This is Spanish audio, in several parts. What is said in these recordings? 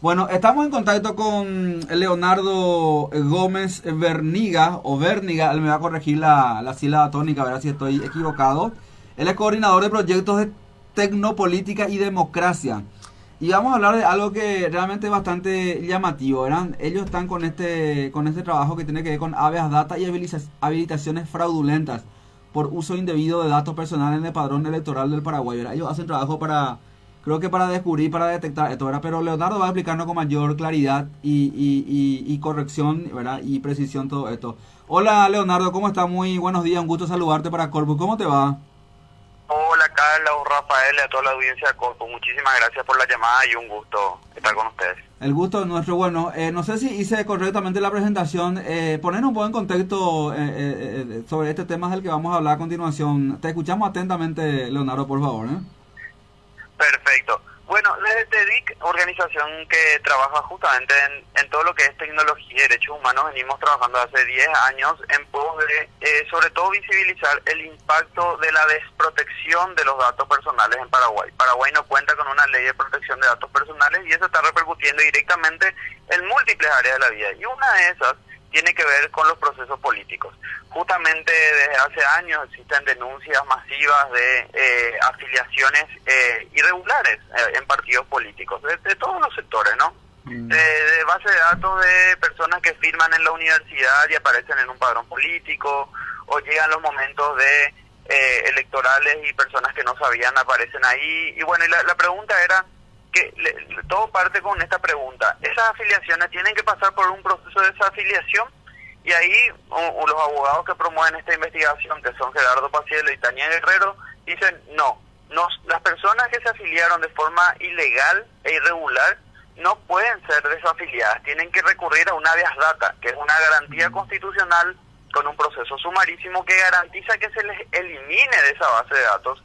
Bueno, estamos en contacto con Leonardo Gómez Verniga, o Verniga, él me va a corregir la, la sílaba tónica, a ver si estoy equivocado. Él es coordinador de proyectos de tecnopolítica y democracia. Y vamos a hablar de algo que realmente es bastante llamativo, ¿verdad? Ellos están con este, con este trabajo que tiene que ver con habeas data y habilitaciones fraudulentas por uso indebido de datos personales en el padrón electoral del Paraguay, ¿verdad? Ellos hacen trabajo para creo que para descubrir, para detectar esto, ¿verdad? Pero Leonardo va a explicarnos con mayor claridad y, y, corrección, ¿verdad? Y precisión todo esto. Hola Leonardo, ¿cómo estás? Muy buenos días, un gusto saludarte para Corpus. ¿Cómo te va? Hola Carla o Rafael y a toda la audiencia de Corpus. Muchísimas gracias por la llamada y un gusto estar con ustedes. El gusto es nuestro. Bueno, eh, no sé si hice correctamente la presentación. Eh, poner un buen contexto eh, eh, sobre este tema del que vamos a hablar a continuación. Te escuchamos atentamente, Leonardo, por favor. ¿eh? Perfecto. Bueno, desde TEDIC, organización que trabaja justamente en, todo lo que es tecnología y derechos humanos, venimos trabajando hace 10 años en pos de, eh, sobre todo, visibilizar el impacto de la desprotección de los datos personales en Paraguay. Paraguay no cuenta con una ley de protección de datos personales y eso está repercutiendo directamente en múltiples áreas de la vida. Y una de esas tiene que ver con los procesos políticos. Justamente desde hace años existen denuncias masivas de eh, afiliaciones eh, irregulares eh, en partidos políticos, de, todos los sectores, ¿no? Mm. De, base de datos de personas que firman en la universidad y aparecen en un padrón político, o llegan los momentos de electorales y personas que no sabían aparecen ahí. Y bueno, la, la pregunta era que todo parte con esta pregunta. Esas afiliaciones tienen que pasar por un proceso de desafiliación y ahí los abogados que promueven esta investigación, que son Gerardo Pacielo y Tania Guerrero, dicen no, nos, las personas que se afiliaron de forma ilegal e irregular no pueden ser desafiliadas, tienen que recurrir a una habeas data, que es una garantía constitucional con un proceso sumarísimo que garantiza que se les elimine de esa base de datos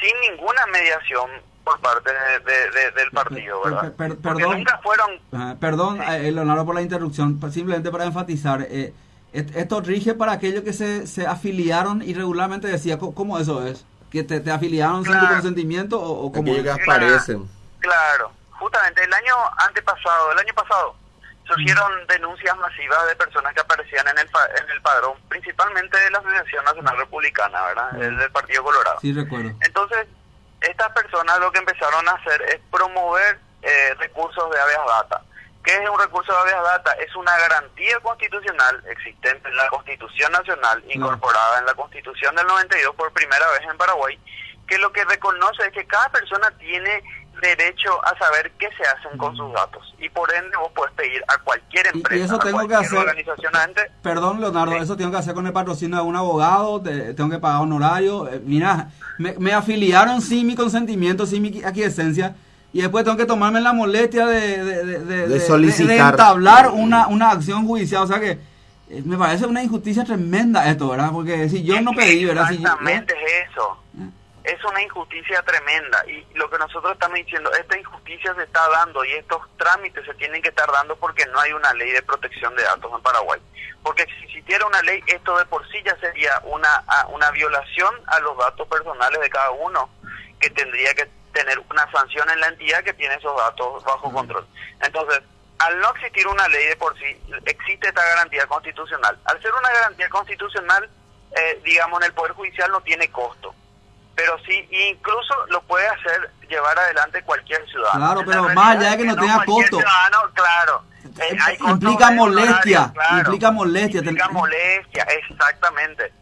sin ninguna mediación por parte de, del partido, ¿verdad? perdón, nunca fueron... perdón, eh, Leonardo, por la interrupción, simplemente para enfatizar, eh, esto rige para aquellos que se, se afiliaron irregularmente, decía, ¿cómo eso es? ¿Que te, te afiliaron sin tu consentimiento o, cómo que aparecen? Claro, justamente el año antepasado, el año pasado, surgieron denuncias masivas de personas que aparecían en el, en el padrón, principalmente de la Asociación Nacional Republicana, ¿verdad? El del Partido Colorado. Sí, recuerdo. Entonces, estas personas lo que empezaron a hacer es promover eh, recursos de habeas data. ¿Qué es un recurso de habeas data? Es una garantía constitucional existente en la Constitución Nacional, incorporada en la Constitución del 92 por primera vez en Paraguay, que lo que reconoce es que cada persona tiene derecho a saber qué se hacen con sus datos y por ende vos puedes pedir a cualquier empresa, y, eso tengo que hacer, organización Perdón, Leonardo, eso tengo que hacer con el patrocinio de un abogado, tengo que pagar honorario. Eh, mira, me, afiliaron sin mi consentimiento, sin mi aquiescencia y después tengo que tomarme la molestia de, de, de, solicitar. entablar una, una acción judicial. O sea que eh, me parece una injusticia tremenda esto, ¿verdad? Porque si yo no pedí, ¿verdad? Exactamente es eso. Es una injusticia tremenda y lo que nosotros estamos diciendo, esta injusticia se está dando y estos trámites se tienen que estar dando porque no hay una ley de protección de datos en Paraguay. Porque si existiera una ley, esto de por sí ya sería una, una violación a los datos personales de cada uno, que tendría que tener una sanción en la entidad que tiene esos datos bajo control. Entonces, al no existir una ley de por sí, existe esta garantía constitucional. Al ser una garantía constitucional, eh, digamos, en el Poder Judicial no tiene costo pero sí, incluso lo puede hacer llevar adelante cualquier ciudadano. Claro, pero más allá de que no, tenga costo. claro. Eh, implica molestia, implica molestia. Implica molestia, exactamente.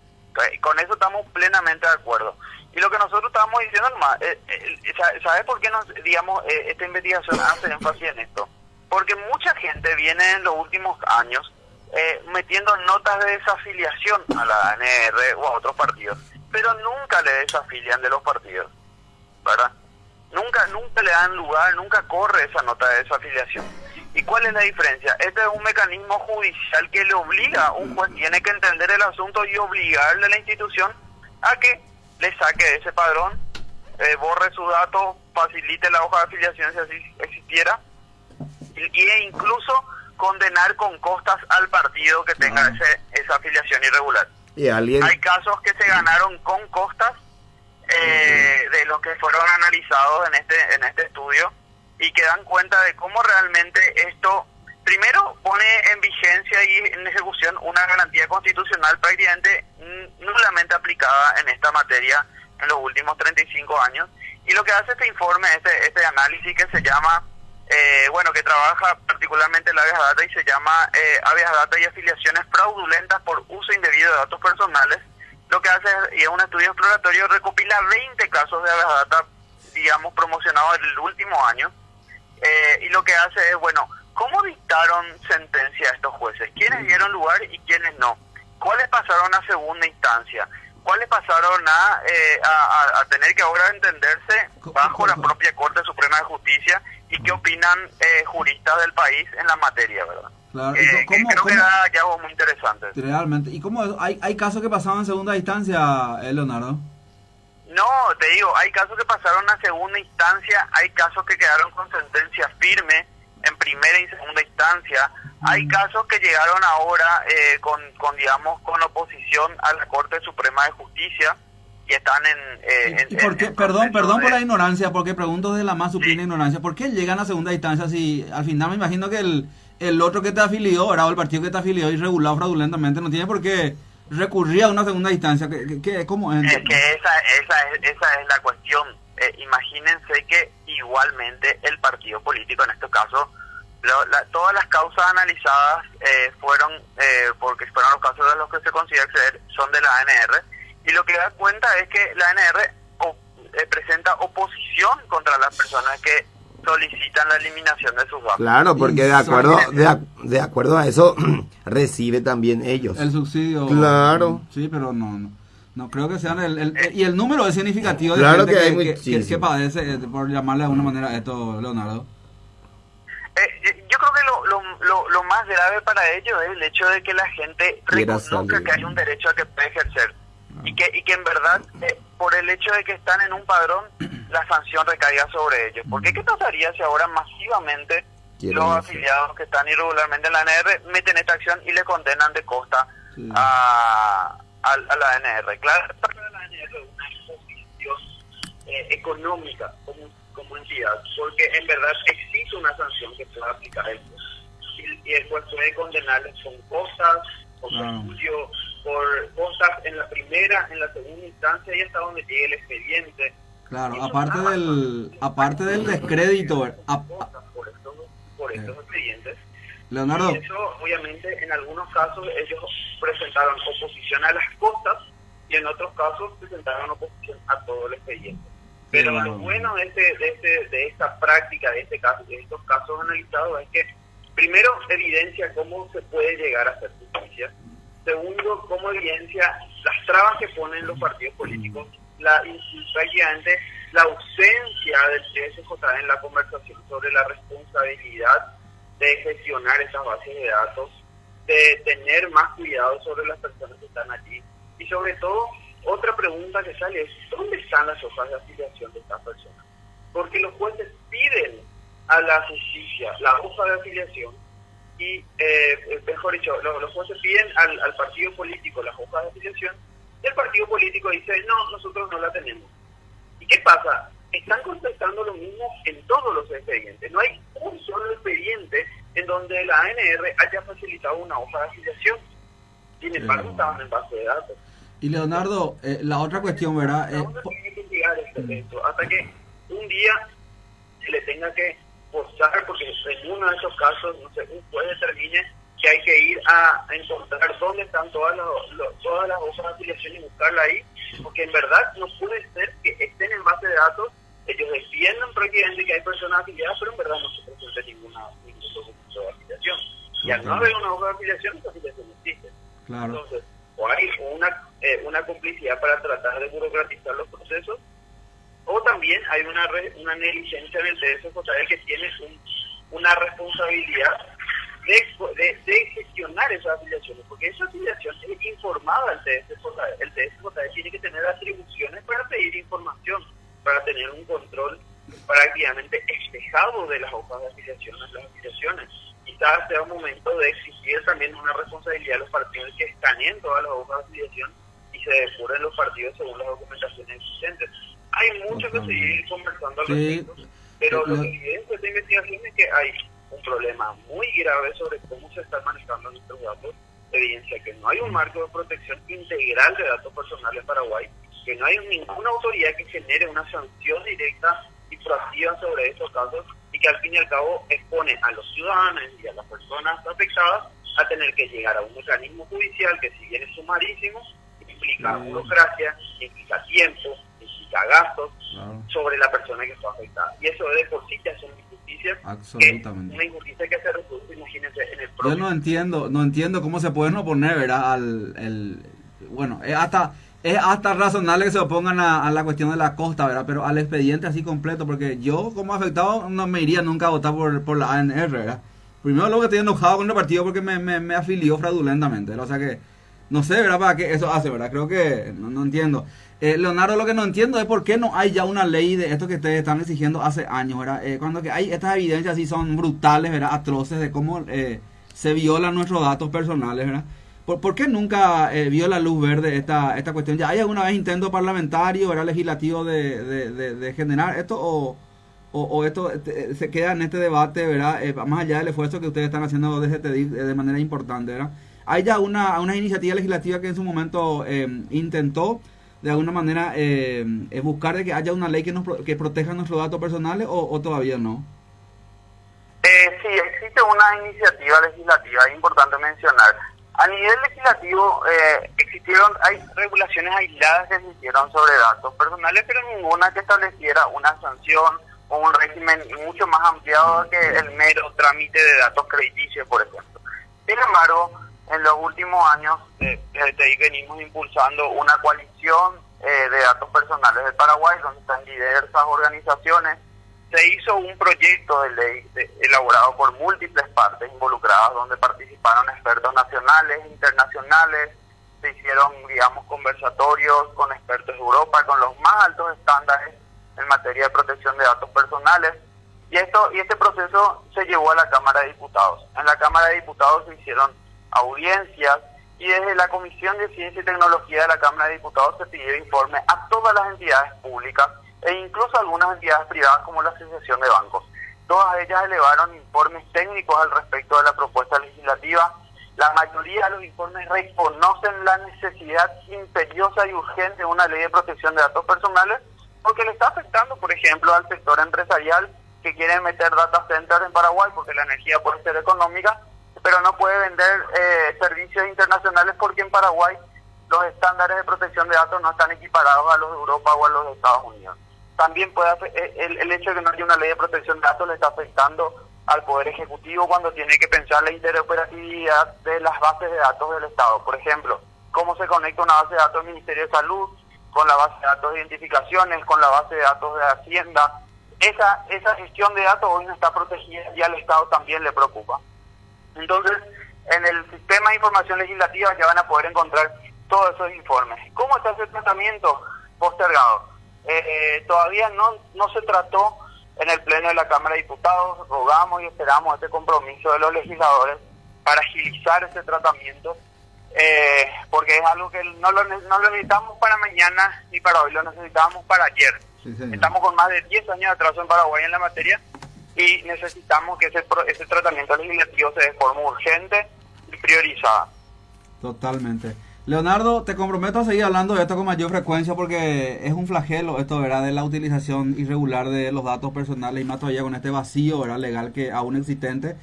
Con eso estamos plenamente de acuerdo. Y lo que nosotros estamos diciendo, eh, eh, ¿sabes por qué nos, digamos, esta investigación hace énfasis en esto? Porque mucha gente viene en los últimos años metiendo notas de desafiliación a la ANR o a otros partidos pero nunca le desafilian de los partidos, ¿verdad? Nunca, nunca le dan lugar, nunca corre esa nota de desafiliación. ¿Y cuál es la diferencia? Este es un mecanismo judicial que le obliga, un juez tiene que entender el asunto y obligarle a la institución a que le saque ese padrón, eh, borre su dato, facilite la hoja de afiliación si así existiera, y, e incluso condenar con costas al partido que tenga ese, esa afiliación irregular. Hay casos que se ganaron con costas eh, de los que fueron analizados en este en este estudio y que dan cuenta de cómo realmente esto, primero, pone en vigencia y en ejecución una garantía constitucional prácticamente nulamente aplicada en esta materia en los últimos 35 años. Y lo que hace este informe, este, este análisis que se llama, eh, bueno, que trabaja particularmente la Avias Data y se llama eh, Avias Data y afiliaciones fraudulentas por uso indebido de datos personales, lo que hace y es un estudio exploratorio, recopila 20 casos de Avias Data, digamos, promocionados en el último año, eh, y lo que hace es, bueno, ¿cómo dictaron sentencia a estos jueces? ¿Quiénes dieron lugar y quiénes no? ¿Cuáles pasaron a segunda instancia? ¿Cuáles pasaron a, eh, a, tener que ahora entenderse bajo la propia Corte Suprema de Justicia y qué opinan eh, juristas del país en la materia, verdad? Claro. Eh, creo que da hallazgos muy interesantes. Realmente. ¿Y cómo hay, hay casos que pasaban en segunda instancia, Leonardo? No, te digo, hay casos que pasaron a segunda instancia, hay casos que quedaron con sentencia firme en primera y segunda instancia, hay casos que llegaron ahora eh, con, con, digamos, con oposición a la Corte Suprema de Justicia y están en... Eh, por qué? perdón, perdón por la ignorancia, porque pregunto de la más supina ignorancia, ¿por qué llegan a segunda instancia si al final me imagino que el, el otro que te afilió, o el partido que te afilió irregulado fraudulentamente, no tiene por qué recurrir a una segunda instancia? ¿Qué, qué, cómo es? es que esa, esa, es, esa es la cuestión. Eh, imagínense que igualmente el partido político, en este caso, todas las causas analizadas eh, fueron, eh, porque fueron los casos de los que se considera acceder, son de la ANR, y lo que da cuenta es que la ANR eh, presenta oposición contra las personas que solicitan la eliminación de sus datos. Claro, porque de acuerdo de, de acuerdo a eso recibe también ellos. El subsidio. Claro. Sí, pero no, no. Creo que sean el, y el número es significativo de claro que, hay que, que, padece, por llamarle de alguna manera esto, Leonardo. Eh, yo creo que lo, lo, lo, más grave para ellos es el hecho de que la gente reconozca que hay un derecho a que puede ejercer y que y que en verdad eh, por el hecho de que están en un padrón la sanción recaiga sobre ellos. Porque ¿qué pasaría si ahora masivamente los afiliados que están irregularmente en la ANR meten esta acción y le condenan de costa a, a, la ANR? Claro, para la ANR es una imposición eh, económica como como entidad, porque en verdad existe una sanción que pueda aplicar el y, y el juez puede condenarles con cosas, por estudio, por cosas en la primera, en la segunda instancia y hasta donde llegue el expediente. Claro, aparte del, aparte del descrédito, por estos, por estos expedientes. Leonardo. Y eso, obviamente, en algunos casos ellos presentaron oposición a las cosas y en otros casos presentaron oposición a todo el expediente. Pero lo bueno de, este, de, este, de esta práctica, de este caso, de estos casos analizados, es que primero evidencia cómo se puede llegar a hacer justicia. Segundo, cómo evidencia las trabas que ponen los partidos políticos, la prácticamente la ausencia del CSJ en la conversación sobre la responsabilidad de gestionar esas bases de datos, de tener más cuidado sobre las personas que están allí y sobre todo otra pregunta que sale es, ¿dónde están las hojas de afiliación de estas personas? Porque los jueces piden a la justicia la hoja de afiliación y, eh, mejor dicho, los, jueces piden al, partido político la hoja de afiliación y el partido político dice, no, nosotros no la tenemos. ¿Y qué pasa? Están contestando lo mismo en todos los expedientes. No hay un solo expediente en donde la ANR haya facilitado una hoja de afiliación. Sin embargo, estaban en base de datos. Y Leonardo, eh, la otra cuestión, ¿verdad? Eh, este hasta que un día se le tenga que postar, porque en uno de esos casos, no sé, un juez determine que hay que ir a, encontrar dónde están todas, todas las hojas de afiliación y buscarla ahí, porque en verdad no puede ser que estén en base de datos, ellos defienden prácticamente que hay personas afiliadas, pero en verdad no se presenta ninguna, ningún documento de afiliación. Y al no haber una hoja de afiliación, esa afiliación no existe. Claro. Entonces, o hay una, eh, una complicidad para tratar de burocratizar los procesos, o también hay una, una negligencia en el TSJ que tiene una responsabilidad de, de, gestionar esas afiliaciones, porque esa afiliación es informada al TSJ. El TSJ tiene que tener atribuciones para pedir información, para tener un control prácticamente espejado de las hojas de afiliación, las afiliaciones quizás sea un momento de exigir también una responsabilidad a los partidos que escaneen todas las hojas de afiliación y se depuren los partidos según las documentaciones existentes. Hay mucho que seguir conversando al respecto, Pero lo que evidencia esta investigación es que hay un problema muy grave sobre cómo se están manejando nuestros datos. Evidencia que no hay un marco de protección integral de datos personales en Paraguay, que no hay ninguna autoridad que genere una sanción directa y proactiva sobre estos casos y que al fin y al cabo expone a los ciudadanos y a las personas afectadas a tener que llegar a un mecanismo judicial que si bien es sumarísimo, implica burocracia, implica tiempo, implica gastos sobre la persona que está afectada. Y eso de por sí ya es una injusticia. Absolutamente. una injusticia que se reproduce, imagínense, en el propio... Yo no entiendo, no entiendo cómo se pueden oponer, ¿verdad? Al, el, bueno, es hasta, es hasta razonable que se opongan a, la cuestión de la costa, ¿verdad? Pero al expediente así completo, porque yo como afectado no me iría nunca a votar por, por la ANR, ¿verdad? Primero luego que estoy enojado con el partido porque me, me, me afilió fraudulentamente, O sea que no sé, ¿verdad? ¿Para qué eso hace, verdad? Creo que no, entiendo. Eh, Leonardo, lo que no entiendo es por qué no hay ya una ley de esto que ustedes están exigiendo hace años, ¿verdad? Eh, cuando que hay estas evidencias así son brutales, ¿verdad? Atroces de cómo eh, se violan nuestros datos personales, ¿verdad? ¿Por, qué nunca vio la luz verde esta, esta cuestión? ¿Ya hay alguna vez intento parlamentario, ¿verdad? Legislativo de, de, de, generar esto o, o, esto se queda en este debate, ¿verdad? más allá del esfuerzo que ustedes están haciendo desde TEDIC de manera importante, ¿verdad? Hay ya una, una iniciativa legislativa que en su momento eh, intentó de alguna manera eh, buscar de que haya una ley que nos que proteja nuestros datos personales o, todavía no. Eh, sí, existe una iniciativa legislativa, es importante mencionar. A nivel legislativo eh, existieron, hay regulaciones aisladas que se hicieron sobre datos personales, pero ninguna que estableciera una sanción o un régimen mucho más ampliado que el mero trámite de datos crediticios, por ejemplo. Sin embargo, en los últimos años eh, desde venimos impulsando una coalición eh, de datos personales del Paraguay, donde están diversas organizaciones. Se hizo un proyecto de ley elaborado por múltiples partes involucradas, donde participaron expertos nacionales, internacionales, se hicieron, digamos, conversatorios con expertos de Europa, con los más altos estándares en materia de protección de datos personales. Y, esto, y este proceso se llevó a la Cámara de Diputados. En la Cámara de Diputados se hicieron audiencias y desde la Comisión de Ciencia y Tecnología de la Cámara de Diputados se pidió informe a todas las entidades públicas e incluso algunas entidades privadas como la Asociación de Bancos. Todas ellas elevaron informes técnicos al respecto de la propuesta legislativa. La mayoría de los informes reconocen la necesidad imperiosa y urgente de una ley de protección de datos personales porque le está afectando, por ejemplo, al sector empresarial que quiere meter data centers en Paraguay porque la energía puede ser económica pero no puede vender eh, servicios internacionales porque en Paraguay los estándares de protección de datos no están equiparados a los de Europa o a los de Estados Unidos. También puede eh, el, el hecho de que no haya una ley de protección de datos le está afectando al Poder Ejecutivo cuando tiene que pensar la interoperatividad de las bases de datos del Estado. Por ejemplo, cómo se conecta una base de datos del Ministerio de Salud con la base de datos de identificaciones, con la base de datos de Hacienda. Esa, esa gestión de datos hoy no está protegida y al Estado también le preocupa. Entonces, en el sistema de información legislativa ya van a poder encontrar todos esos informes. ¿Cómo está ese tratamiento postergado? Eh, todavía no, no se trató en el Pleno de la Cámara de Diputados, rogamos y esperamos este compromiso de los legisladores para agilizar ese tratamiento, eh, porque es algo que no lo, no lo necesitamos para mañana ni para hoy, lo necesitamos para ayer. Estamos con más de 10 años de atraso en Paraguay en la materia y necesitamos que ese, ese tratamiento legislativo se dé forma urgente y priorizada. Totalmente. Leonardo, te comprometo a seguir hablando de esto con mayor frecuencia porque es un flagelo esto, ¿verdad? De la utilización irregular de los datos personales y más todavía con este vacío, ¿verdad? Legal que aún existente.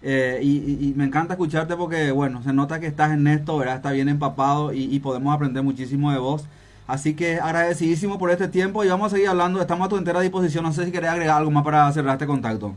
Eh, y, me encanta escucharte porque, bueno, se nota que estás en esto, ¿verdad? Está bien empapado y, podemos aprender muchísimo de vos. Así que agradecidísimo por este tiempo y vamos a seguir hablando. Estamos a tu entera disposición. No sé si querés agregar algo más para cerrar este contacto.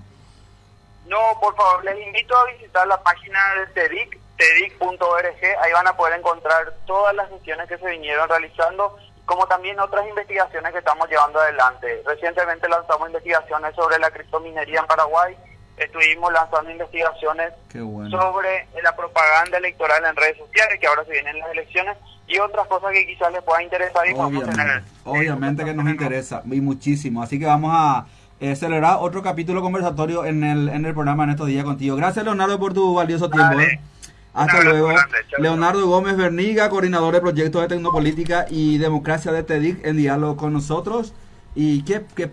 No, por favor, les invito a visitar la página de TEDIC, tedic.org. Ahí van a poder encontrar todas las misiones que se vinieron realizando, como también otras investigaciones que estamos llevando adelante. Recientemente lanzamos investigaciones sobre la criptominería en Paraguay. Estuvimos lanzando investigaciones sobre la propaganda electoral en redes sociales, que ahora se vienen las elecciones y otras cosas que quizás les pueda interesar y obviamente, tener, obviamente que nos interesa y muchísimo así que vamos a eh, celebrar otro capítulo conversatorio en el en el programa en estos días contigo gracias Leonardo por tu valioso tiempo ¿eh? Hasta luego. Leonardo Gómez Berniga coordinador de proyectos de tecnopolítica y democracia de TEDIC en diálogo con nosotros. Y qué, qué